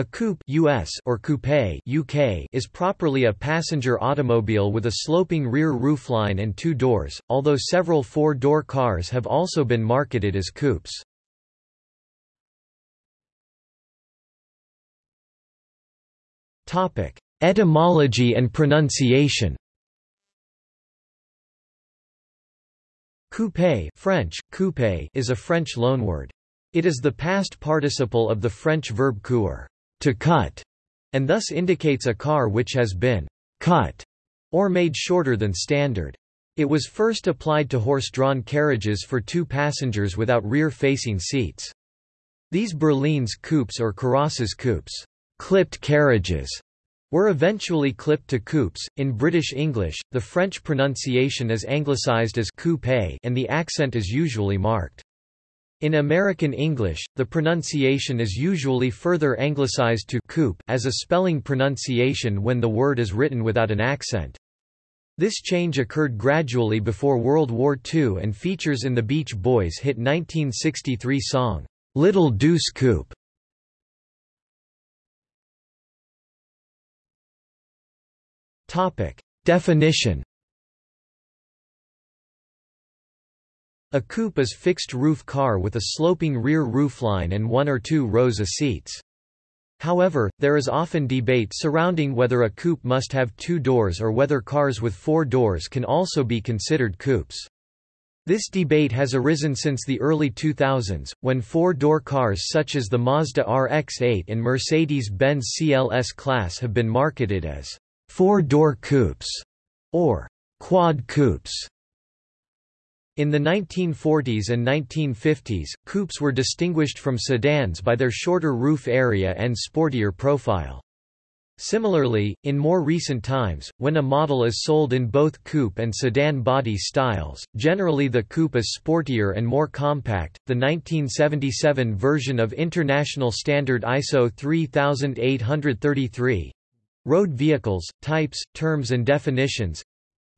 A coupe US or coupe UK is properly a passenger automobile with a sloping rear roofline and two doors, although several four-door cars have also been marketed as coupes. Topic: Etymology and pronunciation. Coupe French, coupe is a French loanword. It is the past participle of the French verb couper to cut, and thus indicates a car which has been cut or made shorter than standard. It was first applied to horse-drawn carriages for two passengers without rear-facing seats. These berlines coupes or carrosses coupes, clipped carriages, were eventually clipped to coupes. In British English, the French pronunciation is anglicized as coupe and the accent is usually marked. In American English, the pronunciation is usually further anglicized to coupe as a spelling pronunciation when the word is written without an accent. This change occurred gradually before World War II and features in the Beach Boys' hit 1963 song, Little Deuce Coupe. Definition A coupe is fixed-roof car with a sloping rear roofline and one or two rows of seats. However, there is often debate surrounding whether a coupe must have two doors or whether cars with four doors can also be considered coupes. This debate has arisen since the early 2000s, when four-door cars such as the Mazda RX-8 and Mercedes-Benz CLS class have been marketed as four-door coupes or quad coupes. In the 1940s and 1950s, coupes were distinguished from sedans by their shorter roof area and sportier profile. Similarly, in more recent times, when a model is sold in both coupe and sedan body styles, generally the coupe is sportier and more compact. The 1977 version of International Standard ISO 3833 Road Vehicles, Types, Terms and Definitions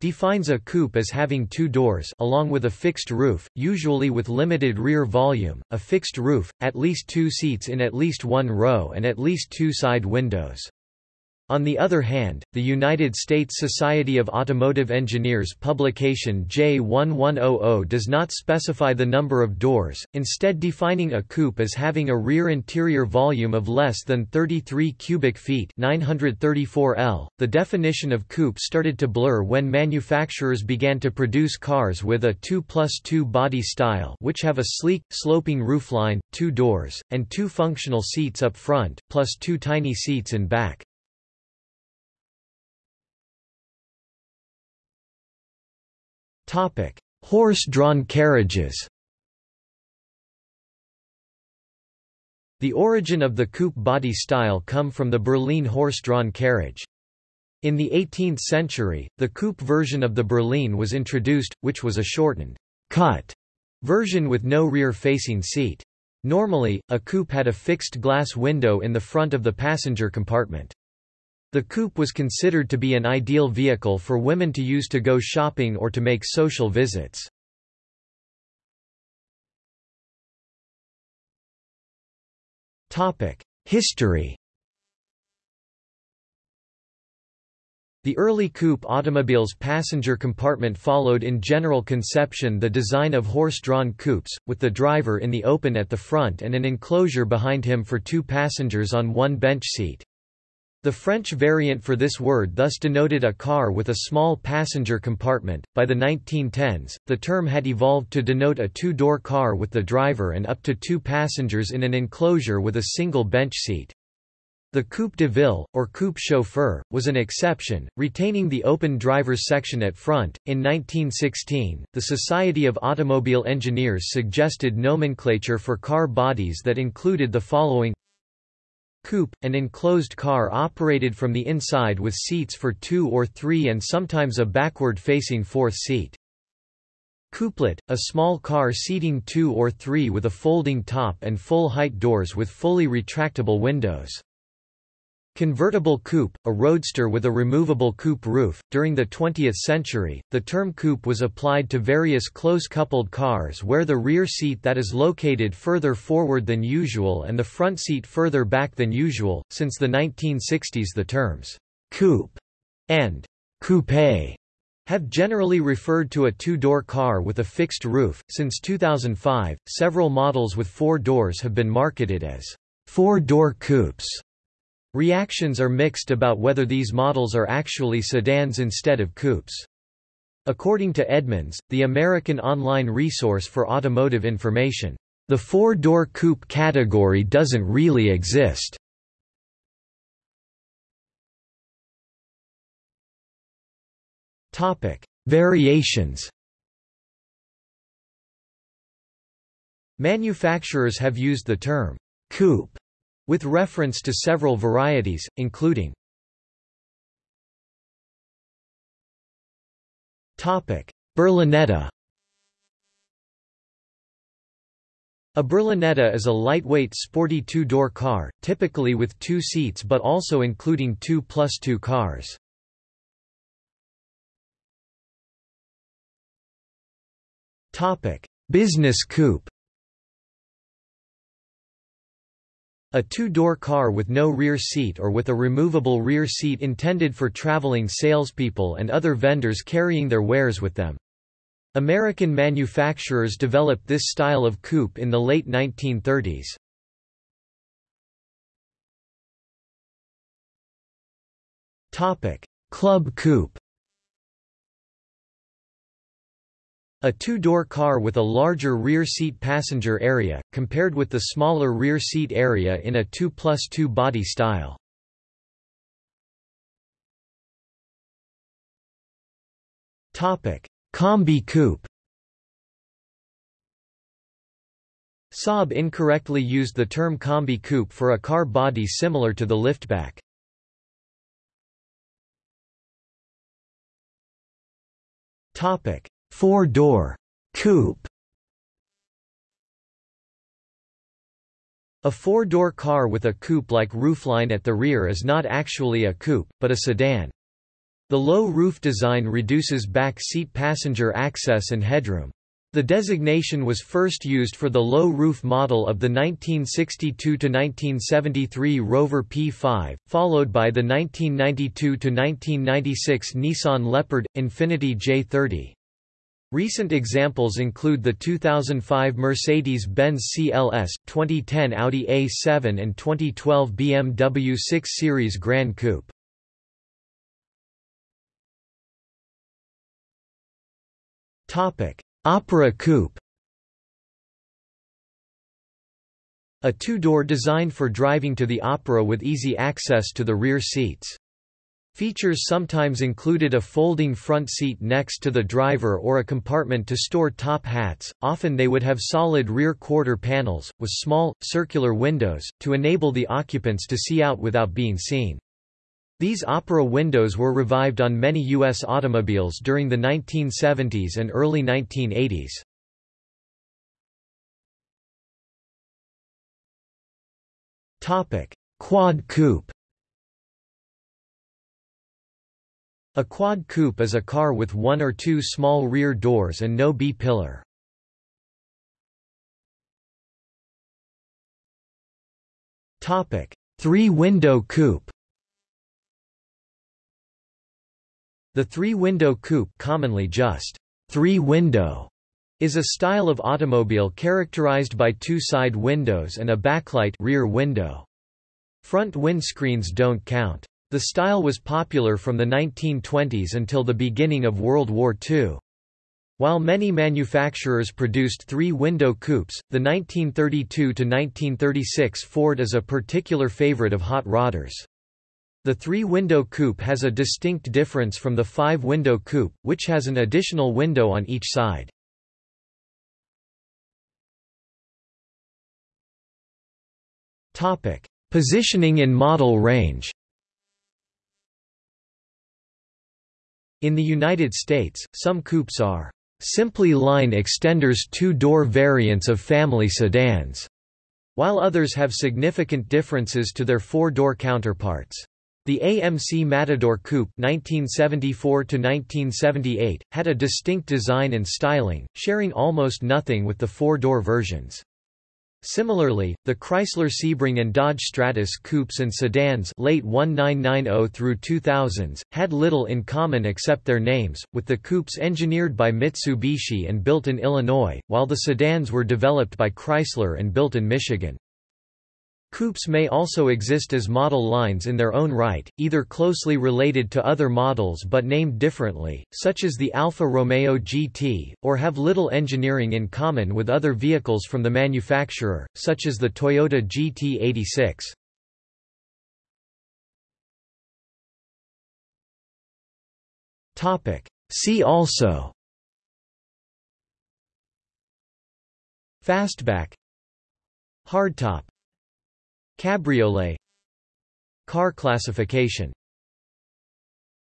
defines a coupe as having two doors along with a fixed roof, usually with limited rear volume, a fixed roof, at least two seats in at least one row and at least two side windows. On the other hand, the United States Society of Automotive Engineers publication J1100 does not specify the number of doors, instead defining a coupe as having a rear interior volume of less than 33 cubic feet 934 L. .The definition of coupe started to blur when manufacturers began to produce cars with a 2 plus 2 body style which have a sleek, sloping roofline, two doors, and two functional seats up front, plus two tiny seats in back. Horse-drawn carriages The origin of the coupe body style come from the Berlin horse-drawn carriage. In the 18th century, the coupe version of the Berlin was introduced, which was a shortened, cut version with no rear-facing seat. Normally, a coupe had a fixed glass window in the front of the passenger compartment. The coupe was considered to be an ideal vehicle for women to use to go shopping or to make social visits. History The early coupe automobile's passenger compartment followed in general conception the design of horse-drawn coupes, with the driver in the open at the front and an enclosure behind him for two passengers on one bench seat. The French variant for this word thus denoted a car with a small passenger compartment. By the 1910s, the term had evolved to denote a two door car with the driver and up to two passengers in an enclosure with a single bench seat. The coupe de ville, or coupe chauffeur, was an exception, retaining the open driver's section at front. In 1916, the Society of Automobile Engineers suggested nomenclature for car bodies that included the following Coupe, an enclosed car operated from the inside with seats for two or three and sometimes a backward-facing fourth seat. Coupelet, a small car seating two or three with a folding top and full-height doors with fully retractable windows. Convertible coupe, a roadster with a removable coupe roof. During the 20th century, the term coupe was applied to various close-coupled cars where the rear seat that is located further forward than usual and the front seat further back than usual. Since the 1960s, the terms coupe and coupe have generally referred to a two-door car with a fixed roof. Since 2005, several models with four doors have been marketed as four-door coupes. Reactions are mixed about whether these models are actually sedans instead of coupes. According to Edmunds, the American online resource for automotive information, the four-door coupe category doesn't really exist. Topic: Variations. Manufacturers have used the term coupe with reference to several varieties, including Berlinetta A Berlinetta is a lightweight sporty two-door car, typically with two seats but also including two plus two cars. Business coupe A two-door car with no rear seat or with a removable rear seat intended for traveling salespeople and other vendors carrying their wares with them. American manufacturers developed this style of coupe in the late 1930s. Topic: Club coupe A two-door car with a larger rear seat passenger area, compared with the smaller rear seat area in a 2 plus 2 body style. Combi coupe Saab incorrectly used the term combi coupe for a car body similar to the liftback. Topic: Four-door coupe A four-door car with a coupe-like roofline at the rear is not actually a coupe, but a sedan. The low roof design reduces back seat passenger access and headroom. The designation was first used for the low roof model of the 1962–1973 Rover P5, followed by the 1992–1996 Nissan Leopard – Infiniti J30. Recent examples include the 2005 Mercedes-Benz CLS, 2010 Audi A7 and 2012 BMW 6 Series Gran Coupe. Opera Coupe A two-door designed for driving to the opera with easy access to the rear seats. Features sometimes included a folding front seat next to the driver or a compartment to store top hats, often they would have solid rear quarter panels, with small, circular windows, to enable the occupants to see out without being seen. These opera windows were revived on many U.S. automobiles during the 1970s and early 1980s. Quad coupe A quad coupe is a car with one or two small rear doors and no B-pillar. Three-window coupe The three-window coupe commonly just three-window is a style of automobile characterized by two side windows and a backlight rear window. Front windscreens don't count. The style was popular from the 1920s until the beginning of World War II. While many manufacturers produced three-window coupes, the 1932–1936 Ford is a particular favorite of hot rodders. The three-window coupe has a distinct difference from the five-window coupe, which has an additional window on each side. Positioning in model range In the United States, some coupes are simply line extenders two-door variants of family sedans, while others have significant differences to their four-door counterparts. The AMC Matador Coupe 1974 had a distinct design and styling, sharing almost nothing with the four-door versions. Similarly, the Chrysler Sebring and Dodge Stratus coupes and sedans late 1990 through 2000s, had little in common except their names, with the coupes engineered by Mitsubishi and built in Illinois, while the sedans were developed by Chrysler and built in Michigan. Coupes may also exist as model lines in their own right, either closely related to other models but named differently, such as the Alfa Romeo GT, or have little engineering in common with other vehicles from the manufacturer, such as the Toyota GT86. Topic. See also Fastback Hardtop Cabriolet Car classification